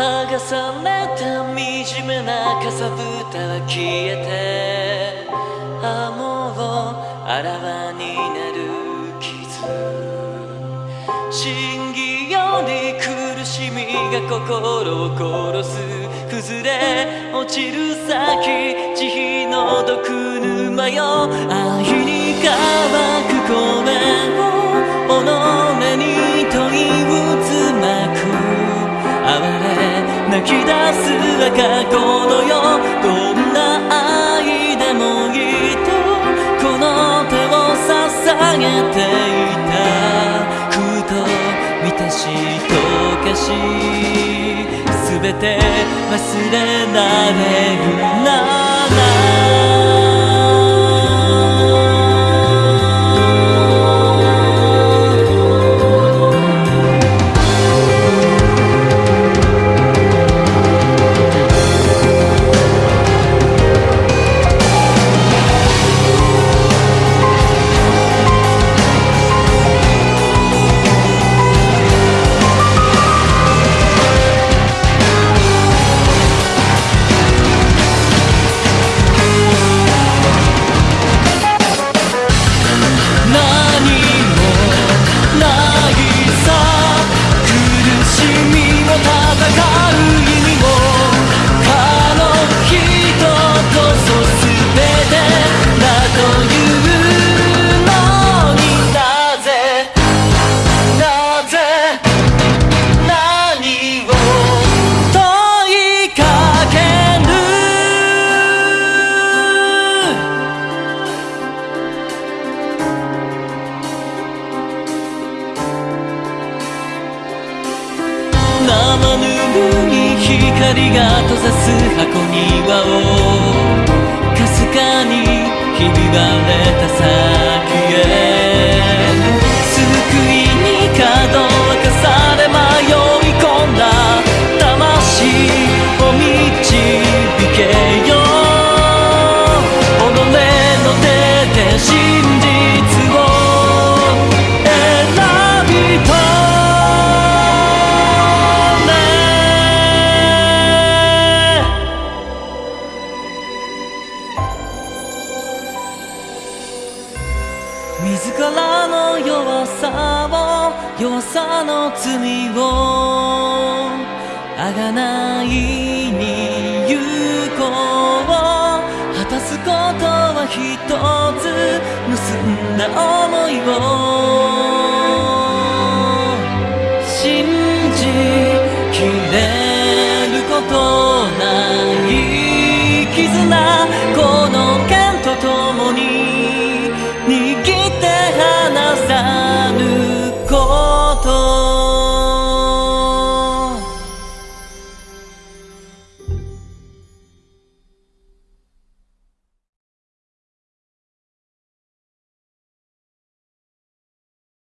剥がされた惨めなかさぶたは消えてあもうあらわになる傷。真偽より苦しみが心を殺す。崩れ落ちる先慈悲の毒沼よ。愛に乾く声き出す赤子のよどんな愛でもいいとこの手を捧げていたふと満たし溶かし全て忘れられるしみも戦う意味生ぬるい光が閉ざす箱庭をかすかにひび割れたさ自らの弱さを弱さの罪をあがないに行こう果たすことは一つ結んだ想いを。信じきれ